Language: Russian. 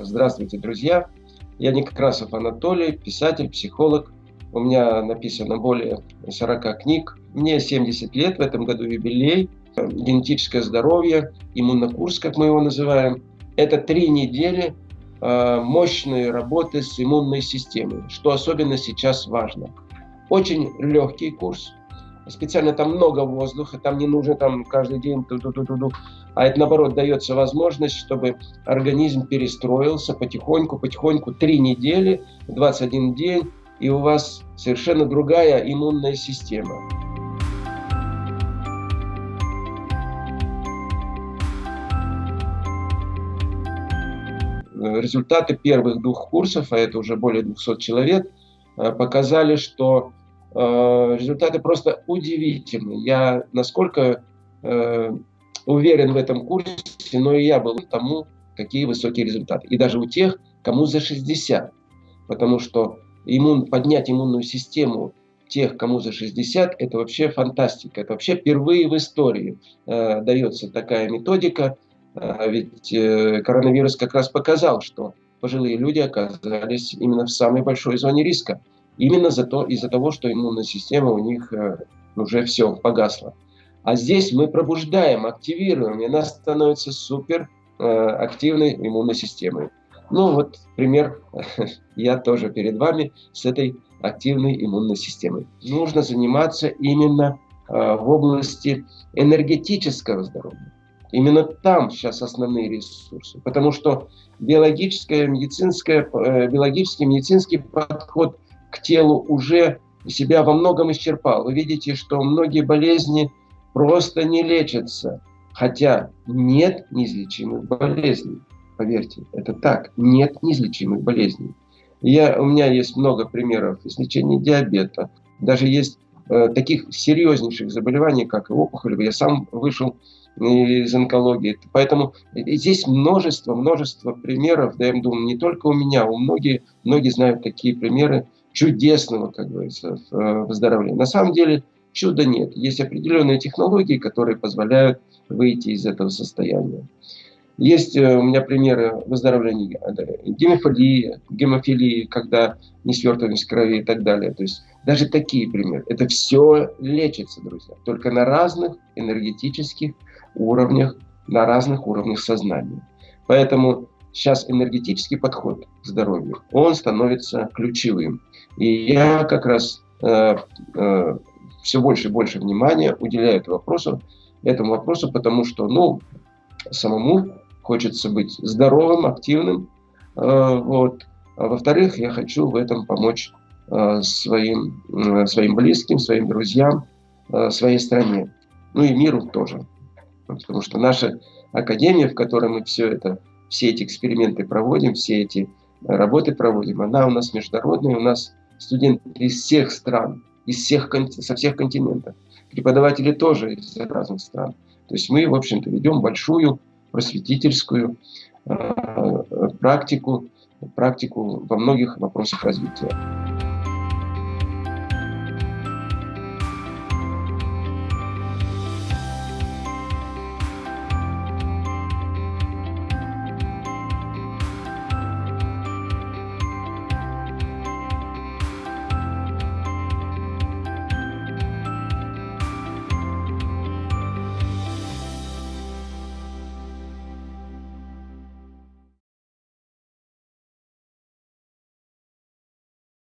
Здравствуйте, друзья! Я Некрасов Анатолий, писатель, психолог. У меня написано более 40 книг. Мне 70 лет, в этом году юбилей. Генетическое здоровье, иммунокурс, как мы его называем. Это три недели э, мощной работы с иммунной системой, что особенно сейчас важно. Очень легкий курс, специально там много воздуха, там не нужно там каждый день, ту -ту -ту -ту -ту, а это наоборот дается возможность, чтобы организм перестроился потихоньку, потихоньку, три недели, 21 день, и у вас совершенно другая иммунная система. Результаты первых двух курсов, а это уже более 200 человек, э, показали, что результаты просто удивительные. Я насколько э, уверен в этом курсе, но и я был тому, какие высокие результаты. И даже у тех, кому за 60. Потому что иммун, поднять иммунную систему тех, кому за 60, это вообще фантастика. Это вообще впервые в истории э, дается такая методика. Э, ведь э, коронавирус как раз показал, что пожилые люди оказались именно в самой большой зоне риска. Именно за то, из-за того, что иммунная система у них э, уже все погасла. А здесь мы пробуждаем, активируем, и она становится супер э, активной иммунной системой. Ну вот пример, я тоже перед вами с этой активной иммунной системой. Нужно заниматься именно э, в области энергетического здоровья. Именно там сейчас основные ресурсы. Потому что биологическое, медицинское, биологический, медицинский подход – телу уже себя во многом исчерпал. Вы видите, что многие болезни просто не лечатся. Хотя нет неизлечимых болезней. Поверьте, это так. Нет неизлечимых болезней. Я, у меня есть много примеров излечения диабета. Даже есть э, таких серьезнейших заболеваний, как опухоль. Я сам вышел из онкологии. Поэтому здесь множество, множество примеров. Да, я думаю, не только у меня, у многих, многие знают такие примеры чудесного, как говорится, э, выздоровления. На самом деле чуда нет. Есть определенные технологии, которые позволяют выйти из этого состояния. Есть э, у меня примеры выздоровления гемофилии, гемофилии, когда несвертываемость крови и так далее. То есть даже такие примеры. Это все лечится, друзья, только на разных энергетических уровнях, на разных уровнях сознания. Поэтому сейчас энергетический подход к здоровью, он становится ключевым. И я как раз э, э, все больше и больше внимания уделяю этому вопросу, этому вопросу, потому что, ну, самому хочется быть здоровым, активным, э, вот. А во-вторых, я хочу в этом помочь э, своим, э, своим близким, своим друзьям, э, своей стране, ну и миру тоже. Потому что наша академия, в которой мы все это, все эти эксперименты проводим, все эти работы проводим, она у нас международная, у нас студенты из всех стран, из всех, со всех континентов. Преподаватели тоже из разных стран. То есть мы, в общем-то, ведем большую просветительскую э, практику, практику во многих вопросах развития.